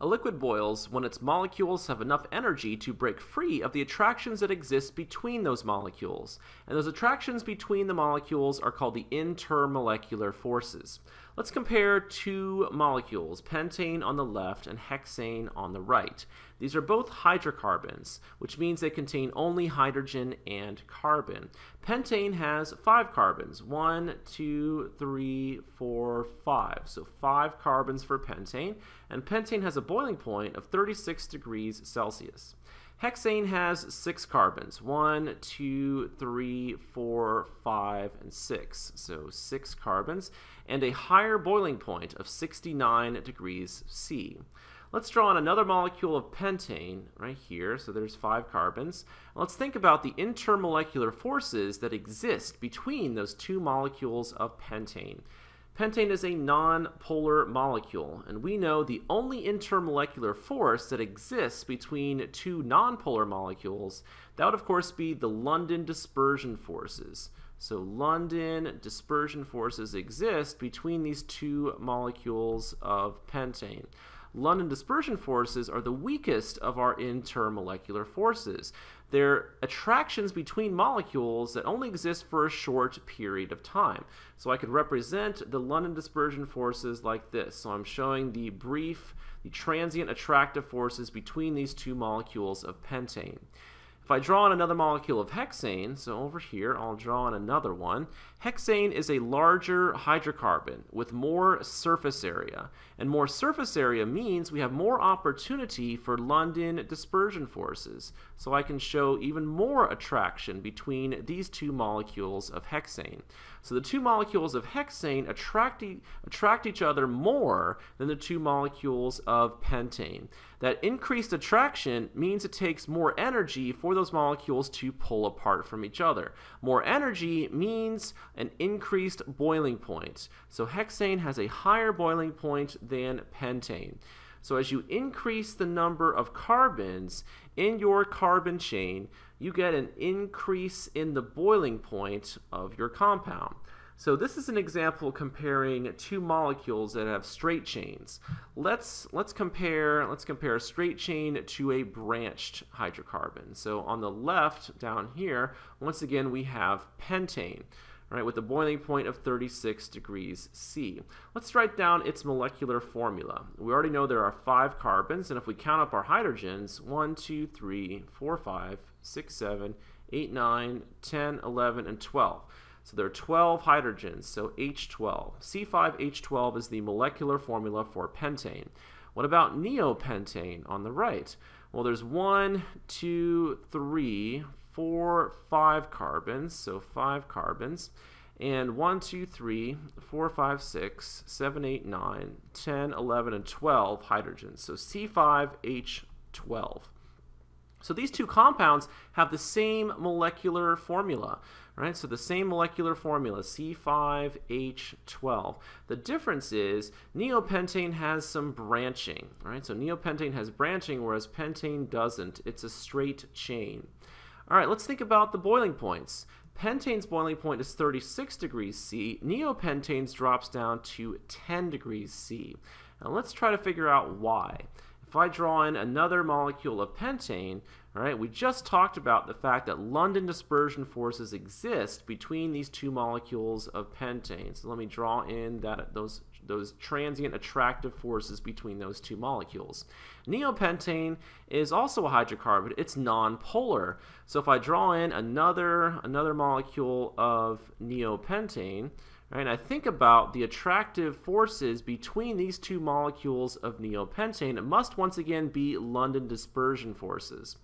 A liquid boils when its molecules have enough energy to break free of the attractions that exist between those molecules. And those attractions between the molecules are called the intermolecular forces. Let's compare two molecules, pentane on the left and hexane on the right. These are both hydrocarbons, which means they contain only hydrogen and carbon. Pentane has five carbons, one, two, three, four, five. So five carbons for pentane, and pentane has a boiling point of 36 degrees Celsius. Hexane has six carbons, one, two, three, four, five, and six. So six carbons, and a higher boiling point of 69 degrees C. Let's draw on another molecule of pentane right here. So there's five carbons. Let's think about the intermolecular forces that exist between those two molecules of pentane. Pentane is a non-polar molecule, and we know the only intermolecular force that exists between two non-polar molecules, that would of course be the London dispersion forces. So London dispersion forces exist between these two molecules of pentane. London dispersion forces are the weakest of our intermolecular forces. They're attractions between molecules that only exist for a short period of time. So I could represent the London dispersion forces like this. So I'm showing the brief, the transient attractive forces between these two molecules of pentane. If I draw on another molecule of hexane, so over here I'll draw on another one, hexane is a larger hydrocarbon with more surface area. And more surface area means we have more opportunity for London dispersion forces. So I can show even more attraction between these two molecules of hexane. So the two molecules of hexane attract, attract each other more than the two molecules of pentane. That increased attraction means it takes more energy for those molecules to pull apart from each other. More energy means an increased boiling point. So hexane has a higher boiling point than pentane. So as you increase the number of carbons in your carbon chain, you get an increase in the boiling point of your compound. So this is an example comparing two molecules that have straight chains. Let's let's compare let's compare a straight chain to a branched hydrocarbon. So on the left down here, once again we have pentane. Right, with a boiling point of 36 degrees C. Let's write down its molecular formula. We already know there are five carbons, and if we count up our hydrogens, 1, 2, 3, 4, 5, 6, 7, 8, 9, 10, 11, and 12. So there are 12 hydrogens, so H12. C5H12 is the molecular formula for pentane. What about neopentane on the right? Well, there's one, two, three, four, five carbons, so five carbons, and one, two, three, four, five, six, seven, eight, nine, 10, 11, and 12 hydrogens, so C5H12. So these two compounds have the same molecular formula, right? So the same molecular formula, C5H12. The difference is neopentane has some branching, right? So neopentane has branching, whereas pentane doesn't. It's a straight chain. All right, let's think about the boiling points. Pentane's boiling point is 36 degrees C. Neopentane's drops down to 10 degrees C. Now let's try to figure out why. If I draw in another molecule of pentane, all right, we just talked about the fact that London dispersion forces exist between these two molecules of pentane. So let me draw in that those those transient attractive forces between those two molecules. Neopentane is also a hydrocarbon. It's nonpolar. So if I draw in another another molecule of neopentane, And I think about the attractive forces between these two molecules of neopentane, it must once again be London dispersion forces.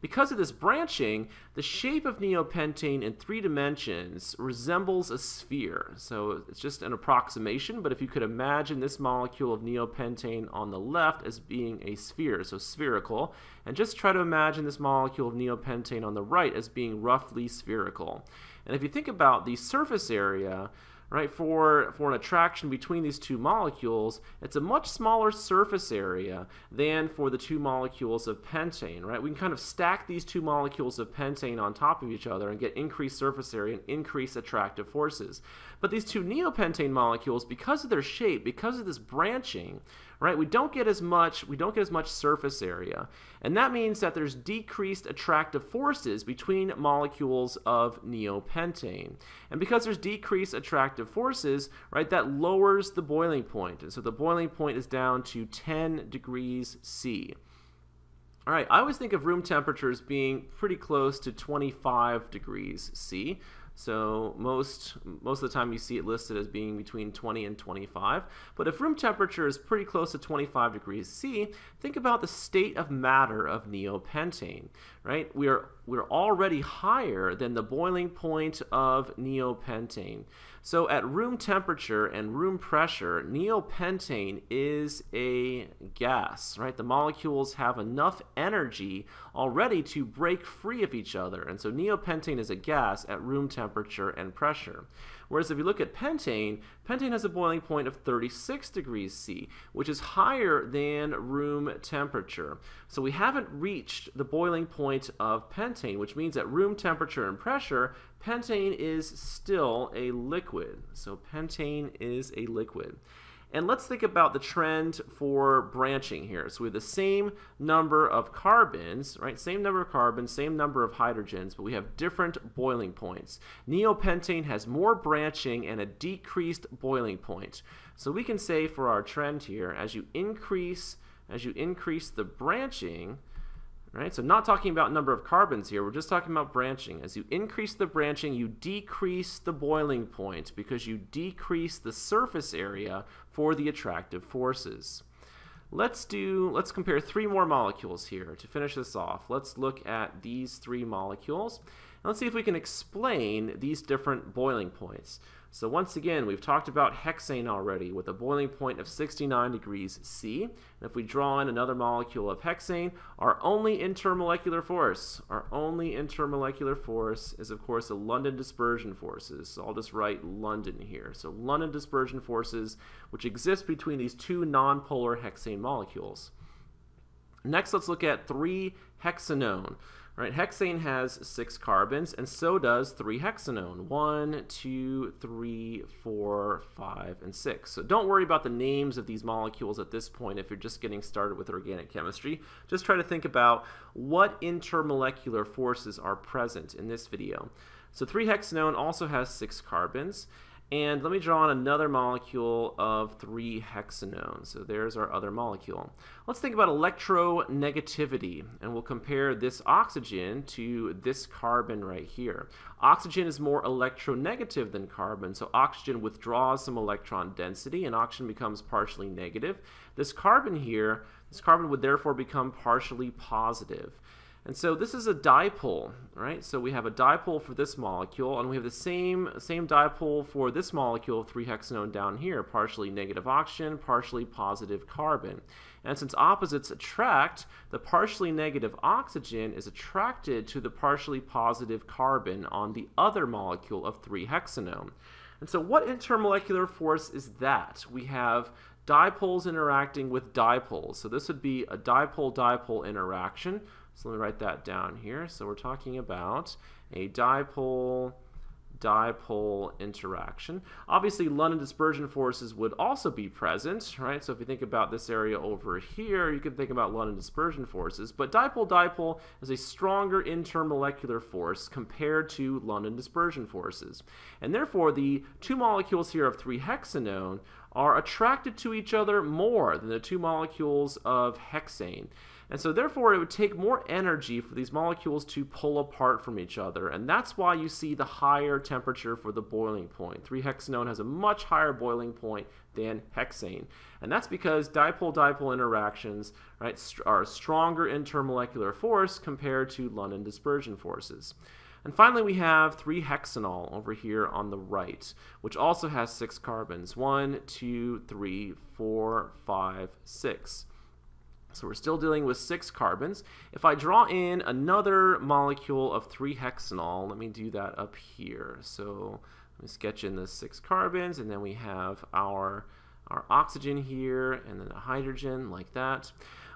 Because of this branching, the shape of neopentane in three dimensions resembles a sphere. So it's just an approximation, but if you could imagine this molecule of neopentane on the left as being a sphere, so spherical, and just try to imagine this molecule of neopentane on the right as being roughly spherical. And if you think about the surface area, right, for, for an attraction between these two molecules, it's a much smaller surface area than for the two molecules of pentane, right? We can kind of stack these two molecules of pentane on top of each other and get increased surface area and increased attractive forces. But these two neopentane molecules, because of their shape, because of this branching, right? We don't get as much, we don't get as much surface area. And that means that there's decreased attractive forces between molecules of neopentane. And because there's decreased attractive forces, right, that lowers the boiling point. And so the boiling point is down to 10 degrees C. All right, I always think of room temperatures being pretty close to 25 degrees C. So most most of the time you see it listed as being between 20 and 25. But if room temperature is pretty close to 25 degrees C, think about the state of matter of neopentane, right? We are we're already higher than the boiling point of neopentane. So at room temperature and room pressure, neopentane is a gas, right? The molecules have enough energy already to break free of each other. And so neopentane is a gas at room temperature and pressure. Whereas if you look at pentane, pentane has a boiling point of 36 degrees C, which is higher than room temperature. So we haven't reached the boiling point of pentane, which means at room temperature and pressure, pentane is still a liquid. So pentane is a liquid. And let's think about the trend for branching here. So we have the same number of carbons, right? Same number of carbons, same number of hydrogens, but we have different boiling points. Neopentane has more branching and a decreased boiling point. So we can say for our trend here, as you increase, as you increase the branching, Right? So not talking about number of carbons here, we're just talking about branching. As you increase the branching, you decrease the boiling point because you decrease the surface area for the attractive forces. Let's do, let's compare three more molecules here to finish this off. Let's look at these three molecules. And let's see if we can explain these different boiling points. So once again, we've talked about hexane already with a boiling point of 69 degrees C. And if we draw in another molecule of hexane, our only intermolecular force, our only intermolecular force is of course the London dispersion forces. So I'll just write London here. So London dispersion forces, which exist between these two nonpolar hexane molecules. Next, let's look at 3-hexanone. Right, hexane has six carbons, and so does 3-hexanone. One, two, three, four, five, and six. So don't worry about the names of these molecules at this point if you're just getting started with organic chemistry. Just try to think about what intermolecular forces are present in this video. So 3-hexanone also has six carbons, and let me draw on another molecule of 3-hexanone. So there's our other molecule. Let's think about electronegativity, and we'll compare this oxygen to this carbon right here. Oxygen is more electronegative than carbon, so oxygen withdraws some electron density, and oxygen becomes partially negative. This carbon here, this carbon would therefore become partially positive. And so this is a dipole, right? So we have a dipole for this molecule, and we have the same, same dipole for this molecule of 3-hexanone down here, partially negative oxygen, partially positive carbon. And since opposites attract, the partially negative oxygen is attracted to the partially positive carbon on the other molecule of 3-hexanone. And so what intermolecular force is that? We have dipoles interacting with dipoles. So this would be a dipole-dipole interaction. So let me write that down here. So we're talking about a dipole dipole interaction. Obviously, London dispersion forces would also be present, right? So if you think about this area over here, you can think about London dispersion forces. But dipole-dipole is a stronger intermolecular force compared to London dispersion forces. And therefore, the two molecules here of 3-hexanone are attracted to each other more than the two molecules of hexane. And so therefore it would take more energy for these molecules to pull apart from each other. And that's why you see the higher temperature for the boiling point. 3-hexanone has a much higher boiling point than hexane. And that's because dipole-dipole interactions right, are a stronger intermolecular force compared to London dispersion forces. And finally, we have 3-hexanol over here on the right, which also has six carbons. One, two, three, four, five, six. So we're still dealing with six carbons. If I draw in another molecule of 3-hexanol, let me do that up here. So let me sketch in the six carbons, and then we have our, our oxygen here, and then a hydrogen like that.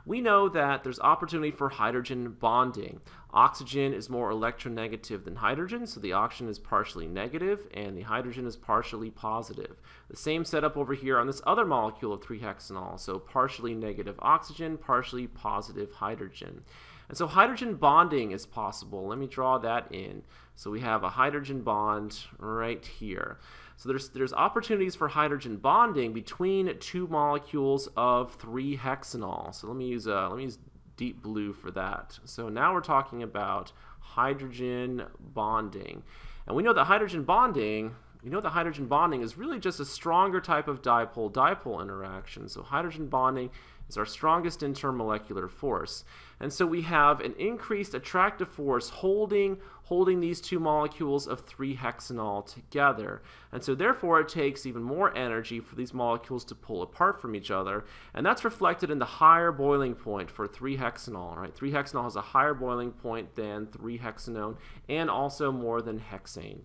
We know that there's opportunity for hydrogen bonding. Oxygen is more electronegative than hydrogen, so the oxygen is partially negative and the hydrogen is partially positive. The same setup over here on this other molecule of 3-hexanol, so partially negative oxygen, partially positive hydrogen. And so hydrogen bonding is possible. Let me draw that in. So we have a hydrogen bond right here. So there's, there's opportunities for hydrogen bonding between two molecules of 3-hexanol. So let me use uh, let me use deep blue for that. So now we're talking about hydrogen bonding. And we know that hydrogen bonding, you know that hydrogen bonding is really just a stronger type of dipole-dipole interaction. So hydrogen bonding is our strongest intermolecular force. And so we have an increased attractive force holding, holding these two molecules of 3-hexanol together. And so therefore it takes even more energy for these molecules to pull apart from each other. And that's reflected in the higher boiling point for 3-hexanol. Right? 3-hexanol has a higher boiling point than 3-hexanone and also more than hexane.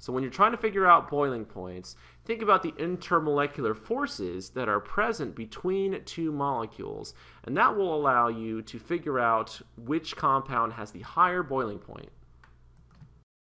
So when you're trying to figure out boiling points, think about the intermolecular forces that are present between two molecules, and that will allow you to figure out which compound has the higher boiling point.